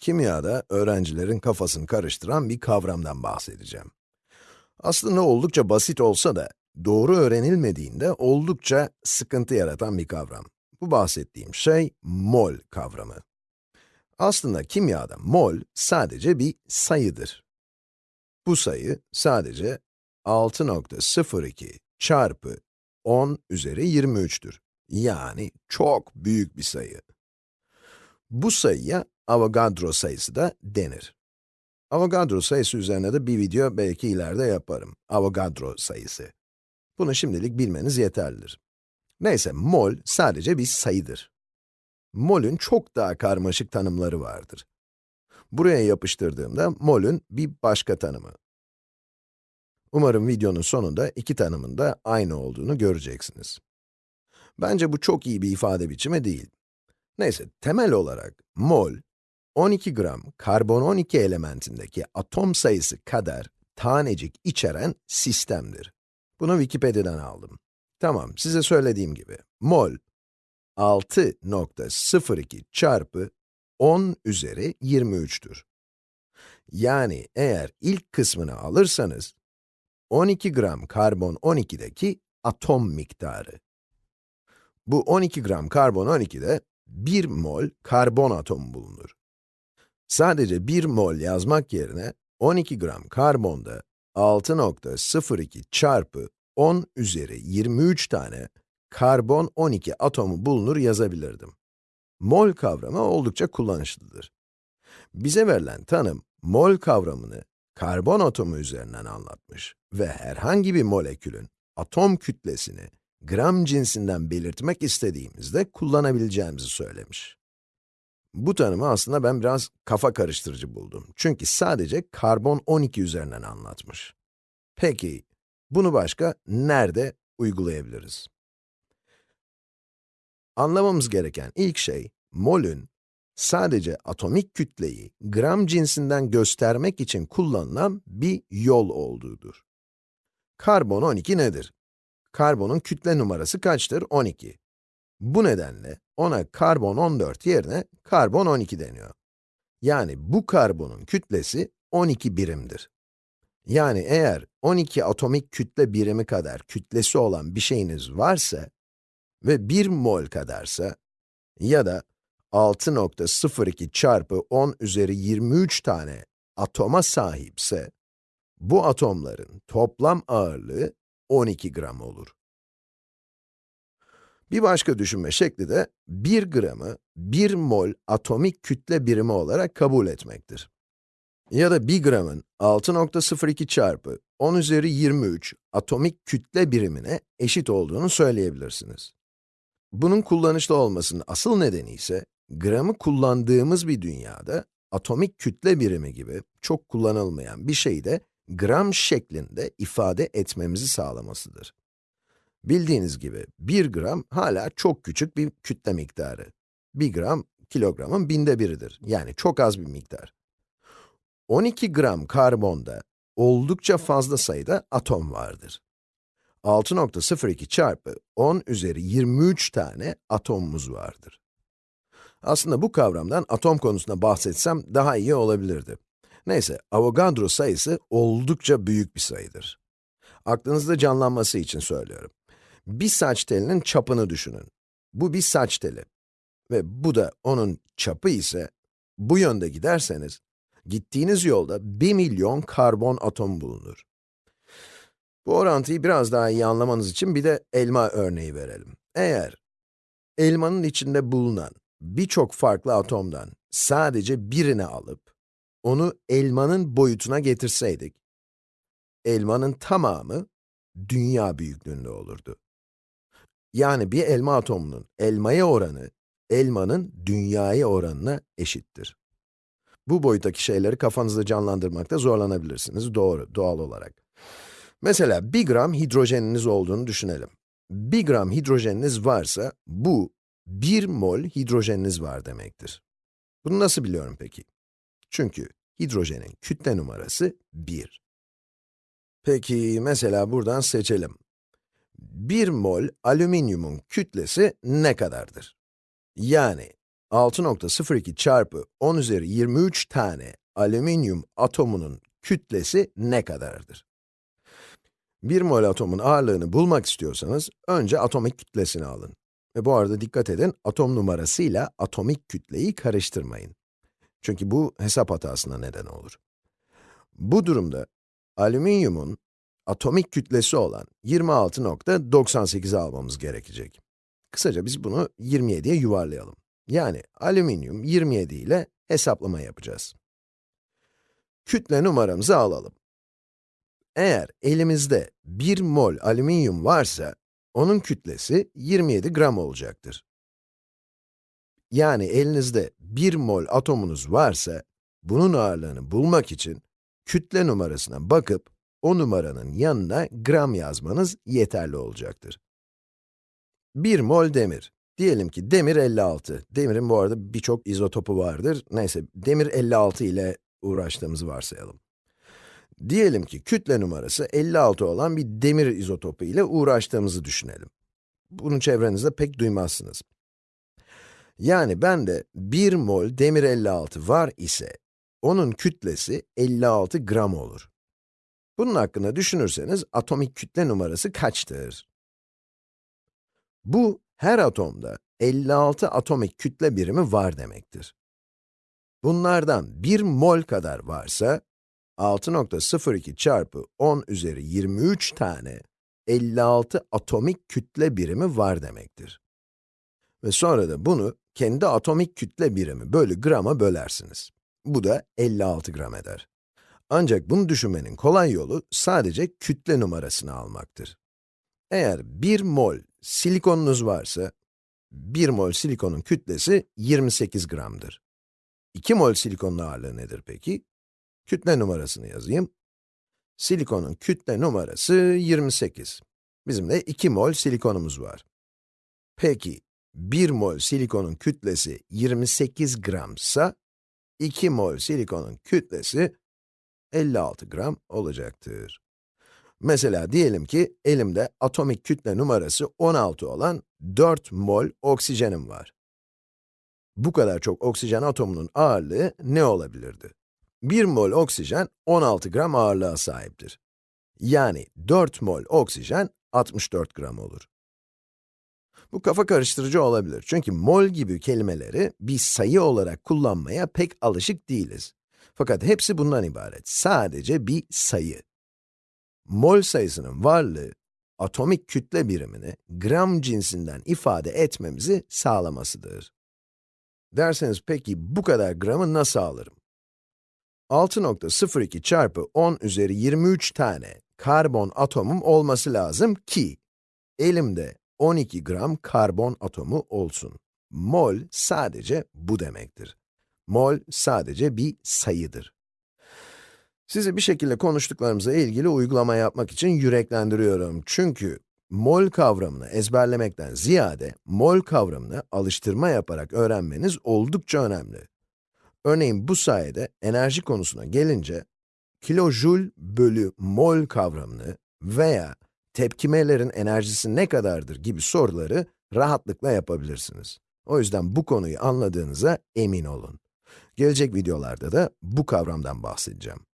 Kimyada öğrencilerin kafasını karıştıran bir kavramdan bahsedeceğim. Aslında oldukça basit olsa da, doğru öğrenilmediğinde oldukça sıkıntı yaratan bir kavram. Bu bahsettiğim şey, mol kavramı. Aslında kimyada mol sadece bir sayıdır. Bu sayı sadece 6.02 çarpı 10 üzeri 23'tür. Yani çok büyük bir sayı. Bu sayıya Avogadro sayısı da denir. Avogadro sayısı üzerine de bir video belki ileride yaparım. Avogadro sayısı. Bunu şimdilik bilmeniz yeterlidir. Neyse, mol sadece bir sayıdır. Mol'ün çok daha karmaşık tanımları vardır. Buraya yapıştırdığımda mol'ün bir başka tanımı. Umarım videonun sonunda iki tanımın da aynı olduğunu göreceksiniz. Bence bu çok iyi bir ifade biçimi değil. Neyse, temel olarak mol, 12 gram karbon 12 elementindeki atom sayısı kadar tanecik içeren sistemdir. Bunu Wikipedia'dan aldım. Tamam, size söylediğim gibi, mol, 6.02 çarpı 10 üzeri 23'tür. Yani eğer ilk kısmını alırsanız, 12 gram karbon 12'deki atom miktarı. Bu 12 gram karbon 12'de 1 mol karbon atomu bulunur. Sadece 1 mol yazmak yerine 12 gram karbonda 6.02 çarpı 10 üzeri 23 tane karbon 12 atomu bulunur yazabilirdim. Mol kavramı oldukça kullanışlıdır. Bize verilen tanım, mol kavramını karbon atomu üzerinden anlatmış ve herhangi bir molekülün atom kütlesini gram cinsinden belirtmek istediğimizde kullanabileceğimizi söylemiş. Bu tanımı aslında ben biraz kafa karıştırıcı buldum. Çünkü sadece karbon 12 üzerinden anlatmış. Peki, bunu başka nerede uygulayabiliriz? Anlamamız gereken ilk şey, molün sadece atomik kütleyi gram cinsinden göstermek için kullanılan bir yol olduğudur. Karbon 12 nedir? Karbonun kütle numarası kaçtır? 12. Bu nedenle ona karbon 14 yerine karbon 12 deniyor. Yani bu karbonun kütlesi 12 birimdir. Yani eğer 12 atomik kütle birimi kadar kütlesi olan bir şeyiniz varsa ve 1 mol kadarsa ya da 6.02 çarpı 10 üzeri 23 tane atoma sahipse, bu atomların toplam ağırlığı 12 gram olur. Bir başka düşünme şekli de 1 gramı 1 mol atomik kütle birimi olarak kabul etmektir. Ya da 1 gramın 6.02 çarpı 10 üzeri 23 atomik kütle birimine eşit olduğunu söyleyebilirsiniz. Bunun kullanışlı olmasının asıl nedeni ise, gramı kullandığımız bir dünyada, atomik kütle birimi gibi çok kullanılmayan bir şeyi de gram şeklinde ifade etmemizi sağlamasıdır. Bildiğiniz gibi 1 gram hala çok küçük bir kütle miktarı. 1 gram, kilogramın binde biridir. Yani çok az bir miktar. 12 gram karbonda oldukça fazla sayıda atom vardır. 6.02 çarpı 10 üzeri 23 tane atomumuz vardır. Aslında bu kavramdan atom konusunda bahsetsem daha iyi olabilirdi. Neyse, Avogadro sayısı oldukça büyük bir sayıdır. Aklınızda canlanması için söylüyorum. Bir saç telinin çapını düşünün. Bu bir saç teli. Ve bu da onun çapı ise, bu yönde giderseniz, gittiğiniz yolda 1 milyon karbon atom bulunur. Bu orantıyı biraz daha iyi anlamanız için bir de elma örneği verelim. Eğer elmanın içinde bulunan birçok farklı atomdan sadece birini alıp, onu elmanın boyutuna getirseydik, elmanın tamamı dünya büyüklüğünde olurdu. Yani bir elma atomunun elmaya oranı, elmanın dünyaya oranına eşittir. Bu boyuttaki şeyleri kafanızda canlandırmakta zorlanabilirsiniz, doğru, doğal olarak. Mesela 1 gram hidrojeniniz olduğunu düşünelim. 1 gram hidrojeniniz varsa, bu 1 mol hidrojeniniz var demektir. Bunu nasıl biliyorum peki? Çünkü hidrojenin kütle numarası 1. Peki, mesela buradan seçelim. 1 mol alüminyumun kütlesi ne kadardır? Yani, 6.02 çarpı 10 üzeri 23 tane alüminyum atomunun kütlesi ne kadardır? 1 mol atomun ağırlığını bulmak istiyorsanız, önce atomik kütlesini alın. Ve bu arada dikkat edin, atom numarasıyla atomik kütleyi karıştırmayın. Çünkü bu hesap hatasına neden olur. Bu durumda, alüminyumun atomik kütlesi olan 26.98 almamız gerekecek. Kısaca biz bunu 27'ye yuvarlayalım. Yani alüminyum 27 ile hesaplama yapacağız. Kütle numaramızı alalım. Eğer elimizde 1 mol alüminyum varsa, onun kütlesi 27 gram olacaktır. Yani elinizde 1 mol atomunuz varsa, bunun ağırlığını bulmak için kütle numarasına bakıp, o numaranın yanına gram yazmanız yeterli olacaktır. 1 mol demir. Diyelim ki demir 56. Demirin bu arada birçok izotopu vardır. Neyse, demir 56 ile uğraştığımızı varsayalım. Diyelim ki kütle numarası 56 olan bir demir izotopu ile uğraştığımızı düşünelim. Bunu çevrenizde pek duymazsınız. Yani bende 1 mol demir 56 var ise, onun kütlesi 56 gram olur. Bunun hakkında düşünürseniz, atomik kütle numarası kaçtır? Bu, her atomda 56 atomik kütle birimi var demektir. Bunlardan 1 mol kadar varsa, 6.02 çarpı 10 üzeri 23 tane 56 atomik kütle birimi var demektir. Ve sonra da bunu kendi atomik kütle birimi bölü grama bölersiniz. Bu da 56 gram eder. Ancak bunu düşünmenin kolay yolu sadece kütle numarasını almaktır. Eğer 1 mol silikonunuz varsa, 1 mol silikonun kütlesi 28 gramdır. 2 mol silikonun ağırlığı nedir peki? Kütle numarasını yazayım. Silikonun kütle numarası 28. Bizim de 2 mol silikonumuz var. Peki, 1 mol silikonun kütlesi 28 gramsa, 2 mol silikonun kütlesi 56 gram olacaktır. Mesela diyelim ki elimde atomik kütle numarası 16 olan 4 mol oksijenim var. Bu kadar çok oksijen atomunun ağırlığı ne olabilirdi? 1 mol oksijen 16 gram ağırlığa sahiptir. Yani 4 mol oksijen 64 gram olur. Bu kafa karıştırıcı olabilir çünkü mol gibi kelimeleri bir sayı olarak kullanmaya pek alışık değiliz. Fakat hepsi bundan ibaret, sadece bir sayı. Mol sayısının varlığı, atomik kütle birimini gram cinsinden ifade etmemizi sağlamasıdır. Derseniz peki bu kadar gramı nasıl alırım? 6.02 çarpı 10 üzeri 23 tane karbon atomum olması lazım ki, elimde 12 gram karbon atomu olsun. Mol sadece bu demektir. Mol sadece bir sayıdır. Sizi bir şekilde konuştuklarımıza ilgili uygulama yapmak için yüreklendiriyorum. Çünkü mol kavramını ezberlemekten ziyade, mol kavramını alıştırma yaparak öğrenmeniz oldukça önemli. Örneğin bu sayede enerji konusuna gelince, kilojoule bölü mol kavramını veya tepkimelerin enerjisi ne kadardır gibi soruları rahatlıkla yapabilirsiniz. O yüzden bu konuyu anladığınıza emin olun. Gelecek videolarda da bu kavramdan bahsedeceğim.